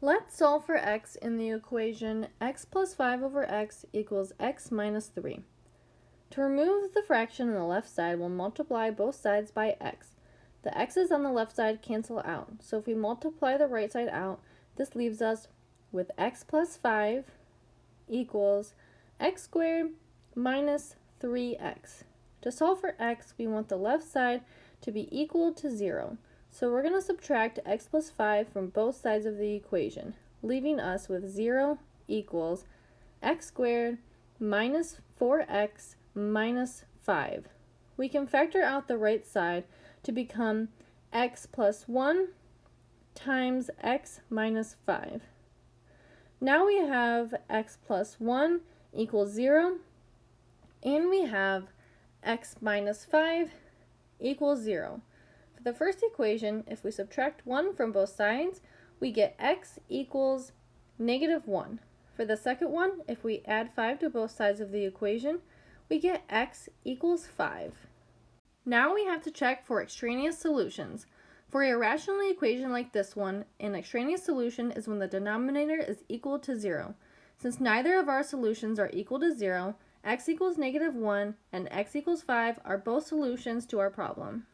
Let's solve for x in the equation x plus 5 over x equals x minus 3. To remove the fraction on the left side, we'll multiply both sides by x. The x's on the left side cancel out, so if we multiply the right side out, this leaves us with x plus 5 equals x squared minus 3x. To solve for x, we want the left side to be equal to 0. So we're going to subtract x plus 5 from both sides of the equation, leaving us with 0 equals x squared minus 4x minus 5. We can factor out the right side to become x plus 1 times x minus 5. Now we have x plus 1 equals 0, and we have x minus 5 equals 0. For the first equation, if we subtract 1 from both sides, we get x equals negative 1. For the second one, if we add 5 to both sides of the equation, we get x equals 5. Now we have to check for extraneous solutions. For a rational equation like this one, an extraneous solution is when the denominator is equal to 0. Since neither of our solutions are equal to 0, x equals negative 1 and x equals 5 are both solutions to our problem.